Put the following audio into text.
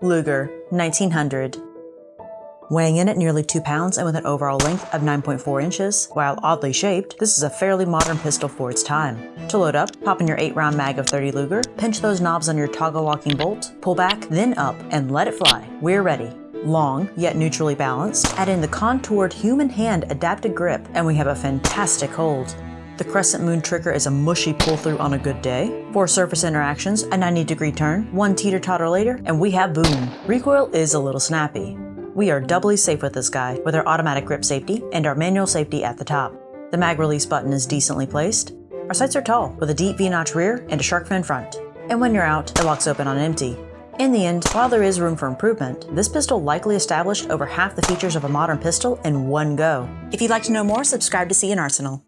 Luger 1900. Weighing in at nearly 2 pounds and with an overall length of 9.4 inches, while oddly shaped, this is a fairly modern pistol for its time. To load up, pop in your 8 round mag of 30 Luger, pinch those knobs on your toggle locking bolt, pull back, then up, and let it fly. We're ready. Long, yet neutrally balanced, add in the contoured human hand adapted grip, and we have a fantastic hold. The crescent moon trigger is a mushy pull through on a good day. Four surface interactions, a 90 degree turn, one teeter totter later, and we have boom. Recoil is a little snappy. We are doubly safe with this guy, with our automatic grip safety and our manual safety at the top. The mag release button is decently placed. Our sights are tall, with a deep V-notch rear and a shark fin front. And when you're out, it locks open on empty. In the end, while there is room for improvement, this pistol likely established over half the features of a modern pistol in one go. If you'd like to know more, subscribe to C&Rsenal.